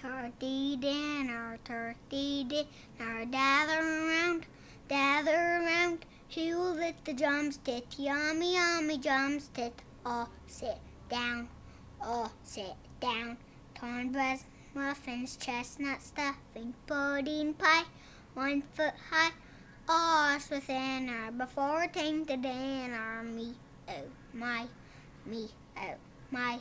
Turkey dinner, turkey dinner, gather around, gather around. She will lick the drumstick, yummy, yummy drumstick. All sit down, all sit down. Cornbread, muffins, chestnut stuffing, pudding pie, one foot high. All's within her before we to the dinner. Me, oh my, me, oh my.